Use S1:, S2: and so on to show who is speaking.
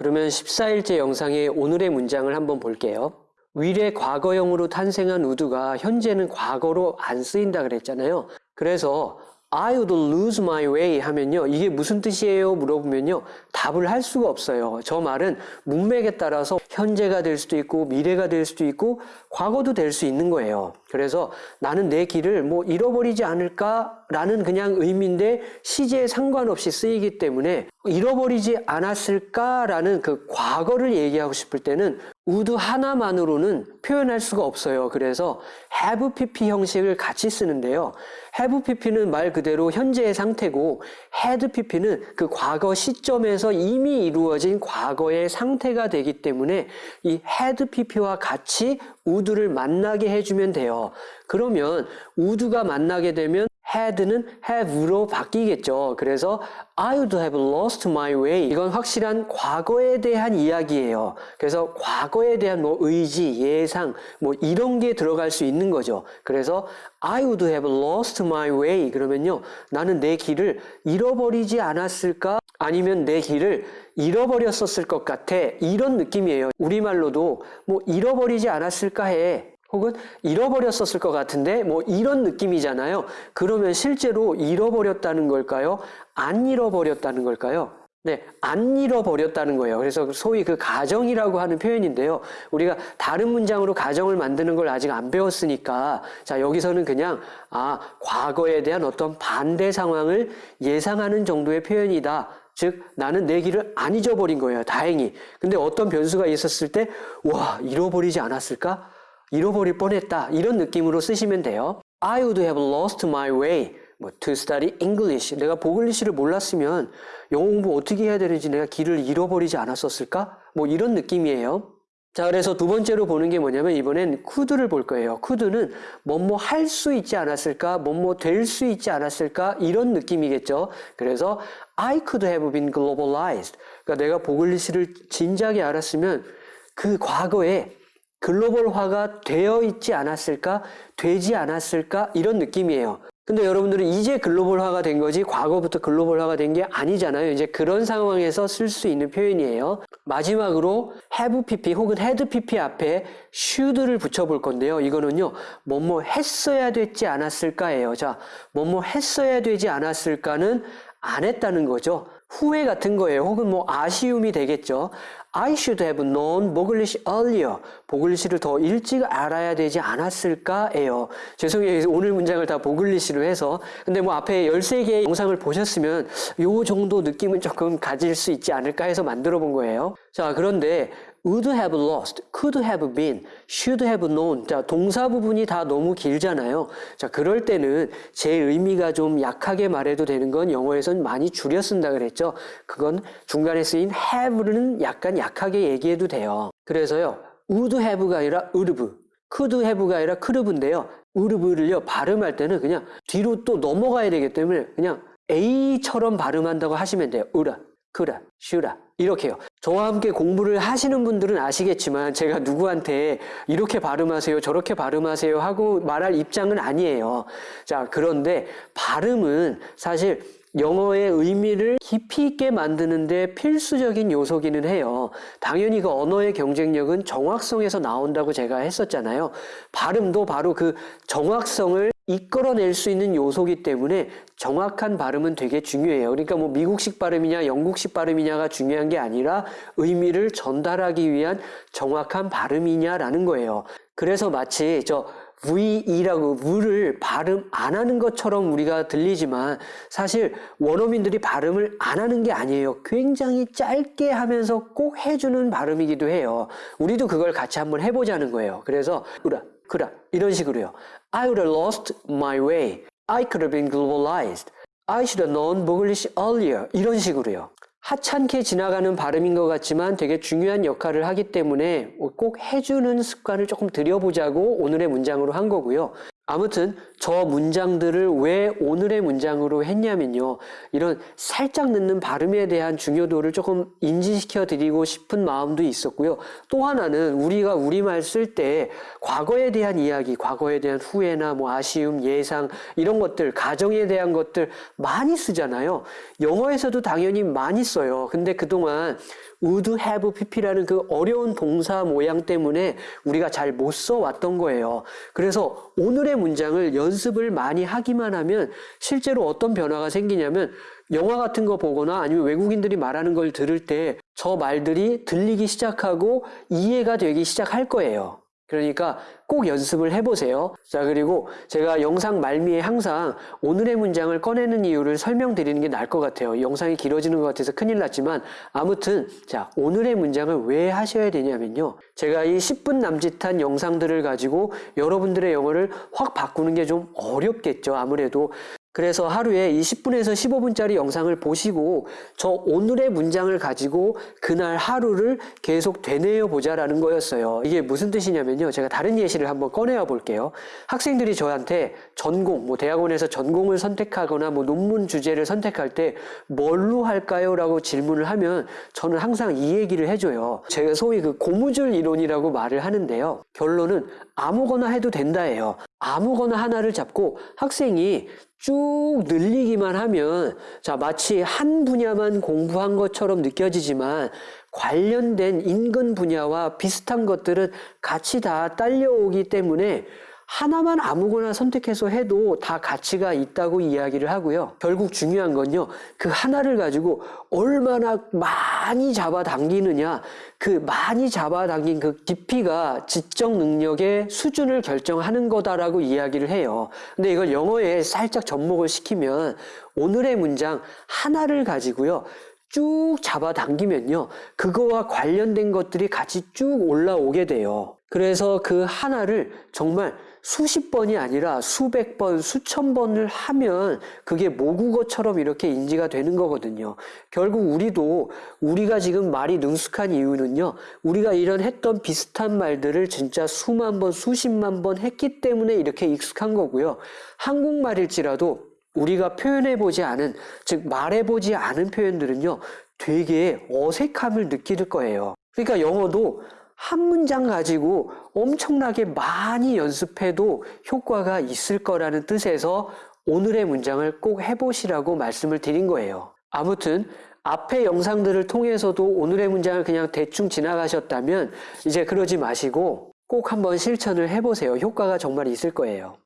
S1: 그러면 14일째 영상의 오늘의 문장을 한번 볼게요. 윌의 과거형으로 탄생한 would가 현재는 과거로 안 쓰인다 그랬잖아요. 그래서 I would lose my way 하면요. 이게 무슨 뜻이에요? 물어보면요. 답을 할 수가 없어요. 저 말은 문맥에 따라서 현재가 될 수도 있고 미래가 될 수도 있고 과거도 될 수 있는 거예요. 그래서 나는 내 길을 뭐 잃어버리지 않을까라는 그냥 의미인데 시제에 상관없이 쓰이기 때문에 잃어버리지 않았을까라는 그 과거를 얘기하고 싶을 때는 would 하나만으로는 표현할 수가 없어요. 그래서 have pp 형식을 같이 쓰는데요. have pp는 말 그대로 현재의 상태고 had pp는 그 과거 시점에서 이미 이루어진 과거의 상태가 되기 때문에 이 had pp와 같이 would를 만나게 해주면 돼요. 그러면 would가 만나게 되면 had는 have로 바뀌겠죠. 그래서 I would have lost my way. 이건 확실한 과거에 대한 이야기예요. 그래서 과거에 대한 뭐 의지, 예상, 뭐 이런 게 들어갈 수 있는 거죠. 그래서 I would have lost my way. 그러면요. 나는 내 길을 잃어버리지 않았을까? 아니면 내 길을 잃어버렸었을 것 같아. 이런 느낌이에요. 우리말로도 뭐 잃어버리지 않았을까 해. 혹은 잃어버렸었을 것 같은데 뭐 이런 느낌이잖아요. 그러면 실제로 잃어버렸다는 걸까요? 안 잃어버렸다는 걸까요? 네, 안 잃어버렸다는 거예요. 그래서 소위 그 가정이라고 하는 표현인데요. 우리가 다른 문장으로 가정을 만드는 걸 아직 안 배웠으니까 자, 여기서는 그냥 아, 과거에 대한 어떤 반대 상황을 예상하는 정도의 표현이다. 즉 나는 내 길을 안 잊어버린 거예요. 다행히. 근데 어떤 변수가 있었을 때 와, 잃어버리지 않았을까? 잃어버릴 뻔했다. 이런 느낌으로 쓰시면 돼요. I would have lost my way 뭐 to study English. 내가 보글리시를 몰랐으면 영어 공부 어떻게 해야 되는지 내가 길을 잃어버리지 않았었을까? 뭐 이런 느낌이에요. 자, 그래서 두 번째로 보는 게 뭐냐면 이번엔 could를 볼 거예요. could는 뭐뭐 할 수 있지 않았을까? 뭐뭐 될 수 있지 않았을까? 이런 느낌이겠죠. 그래서 I could have been globalized. 그러니까 내가 보글리시를 진작에 알았으면 그 과거에 글로벌화가 되어 있지 않았을까? 되지 않았을까? 이런 느낌이에요. 근데 여러분들은 이제 글로벌화가 된 거지 과거부터 글로벌화가 된 게 아니잖아요. 이제 그런 상황에서 쓸 수 있는 표현이에요. 마지막으로 have pp 혹은 had pp 앞에 should를 붙여볼 건데요. 이거는요. 뭐뭐 했어야 됐지 않았을까예요. 자, 뭐뭐 했어야 되지 않았을까는 안 했다는 거죠. 후회 같은 거예요. 혹은 뭐 아쉬움이 되겠죠. I should have known 보글리시 earlier. 보글리시를 더 일찍 알아야 되지 않았을까예요. 죄송해요. 오늘 문장을 다 보글리시로 해서. 근데 뭐 앞에 13개의 영상을 보셨으면 요 정도 느낌은 조금 가질 수 있지 않을까 해서 만들어 본 거예요. 자, 그런데 would have lost, could have been, should have known. 자, 동사 부분이 다 너무 길잖아요. 자, 그럴 때는 제 의미가 좀 약하게 말해도 되는 건 영어에선 많이 줄여 쓴다 그랬죠. 그건 중간에 쓰인 have는 약간 약하게 얘기해도 돼요. 그래서요, would have가 아니라 would could have가 아니라 could have인데요. would have를요, 발음할 때는 그냥 뒤로 또 넘어가야 되기 때문에 그냥 A처럼 발음한다고 하시면 돼요. 우라, 그라, 슈라. 이렇게요. 저와 함께 공부를 하시는 분들은 아시겠지만 제가 누구한테 이렇게 발음하세요, 저렇게 발음하세요 하고 말할 입장은 아니에요. 자, 그런데 발음은 사실 영어의 의미를 깊이 있게 만드는데 필수적인 요소기는 해요. 당연히 그 언어의 경쟁력은 정확성에서 나온다고 제가 했었잖아요. 발음도 바로 그 정확성을 이끌어낼 수 있는 요소기 때문에 정확한 발음은 되게 중요해요. 그러니까 뭐 미국식 발음이냐 영국식 발음이냐가 중요한 게 아니라 의미를 전달하기 위한 정확한 발음이냐라는 거예요. 그래서 마치 저 VE라고 V를 발음 안 하는 것처럼 우리가 들리지만 사실 원어민들이 발음을 안 하는 게 아니에요. 굉장히 짧게 하면서 꼭 해주는 발음이기도 해요. 우리도 그걸 같이 한번 해보자는 거예요. 그래서 그라 그라 이런 식으로요. I would have lost my way. I could have been globalized. I should have known English earlier. 이런 식으로요. 하찮게 지나가는 발음인 것 같지만 되게 중요한 역할을 하기 때문에 꼭 해주는 습관을 조금 들여보자고 오늘의 문장으로 한 거고요. 아무튼 저 문장들을 왜 오늘의 문장으로 했냐면요. 이런 살짝 늦는 발음에 대한 중요도를 조금 인지시켜 드리고 싶은 마음도 있었고요. 또 하나는 우리가 우리말 쓸 때 과거에 대한 이야기, 과거에 대한 후회나 뭐 아쉬움, 예상 이런 것들, 가정에 대한 것들 많이 쓰잖아요. 영어에서도 당연히 많이 써요. 근데 그동안 would have pp라는 그 어려운 동사 모양 때문에 우리가 잘 못 써왔던 거예요. 그래서 오늘의 문장을 연습을 많이 하기만 하면 실제로 어떤 변화가 생기냐면 영화 같은 거 보거나 아니면 외국인들이 말하는 걸 들을 때 저 말들이 들리기 시작하고 이해가 되기 시작할 거예요. 그러니까 꼭 연습을 해보세요. 자, 그리고 제가 영상 말미에 항상 오늘의 문장을 꺼내는 이유를 설명드리는 게 나을 것 같아요. 영상이 길어지는 것 같아서 큰일 났지만, 아무튼, 자, 오늘의 문장을 왜 하셔야 되냐면요. 제가 이 10분 남짓한 영상들을 가지고 여러분들의 영어를 확 바꾸는 게 좀 어렵겠죠. 아무래도. 그래서 하루에 이 10분에서 15분짜리 영상을 보시고 저 오늘의 문장을 가지고 그날 하루를 계속 되뇌어 보자라는 거였어요. 이게 무슨 뜻이냐면요. 제가 다른 예시를 한번 꺼내어 볼게요. 학생들이 저한테 전공, 뭐 대학원에서 전공을 선택하거나 뭐 논문 주제를 선택할 때 뭘로 할까요? 라고 질문을 하면 저는 항상 이 얘기를 해줘요. 제가 소위 그 고무줄 이론이라고 말을 하는데요. 결론은 아무거나 해도 된다예요. 아무거나 하나를 잡고 학생이 쭉 늘리기만 하면 자 마치 한 분야만 공부한 것처럼 느껴지지만 관련된 인근 분야와 비슷한 것들은 같이 다 딸려오기 때문에 하나만 아무거나 선택해서 해도 다 가치가 있다고 이야기를 하고요. 결국 중요한 건요. 그 하나를 가지고 얼마나 많이 잡아당기느냐. 그 많이 잡아당긴 그 깊이가 지적 능력의 수준을 결정하는 거다라고 이야기를 해요. 근데 이걸 영어에 살짝 접목을 시키면 오늘의 문장 하나를 가지고요. 쭉 잡아당기면요. 그거와 관련된 것들이 같이 쭉 올라오게 돼요. 그래서 그 하나를 정말 수십 번이 아니라 수백 번, 수천 번을 하면 그게 모국어처럼 이렇게 인지가 되는 거거든요. 결국 우리도 우리가 지금 말이 능숙한 이유는요. 우리가 이런 했던 비슷한 말들을 진짜 수만 번, 수십만 번 했기 때문에 이렇게 익숙한 거고요. 한국말일지라도 우리가 표현해보지 않은, 즉 말해보지 않은 표현들은요. 되게 어색함을 느낄 거예요. 그러니까 영어도 한 문장 가지고 엄청나게 많이 연습해도 효과가 있을 거라는 뜻에서 오늘의 문장을 꼭 해보시라고 말씀을 드린 거예요. 아무튼 앞의 영상들을 통해서도 오늘의 문장을 그냥 대충 지나가셨다면 이제 그러지 마시고 꼭 한번 실천을 해보세요. 효과가 정말 있을 거예요.